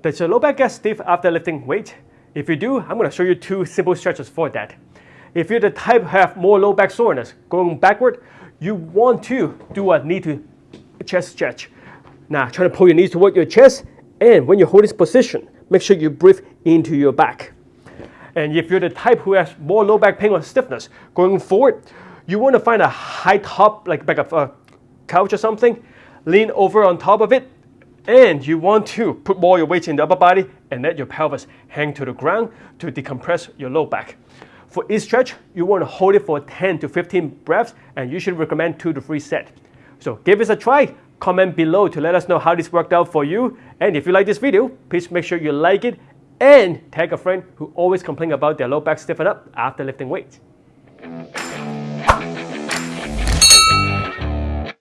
Does your low back get stiff after lifting weight? If you do, I'm going to show you two simple stretches for that. If you're the type who have more low back soreness going backward, you want to do a knee to chest stretch. Now try to pull your knees toward your chest and when you hold this position, make sure you breathe into your back. And if you're the type who has more low back pain or stiffness going forward, you want to find a high top, like back of a couch or something, lean over on top of it, and you want to put more your weight in the upper body and let your pelvis hang to the ground to decompress your low back. For each stretch, you want to hold it for 10 to 15 breaths and you should recommend 2 to 3 sets. So give this a try, comment below to let us know how this worked out for you. And if you like this video, please make sure you like it and tag a friend who always complain about their low back stiffen up after lifting weights.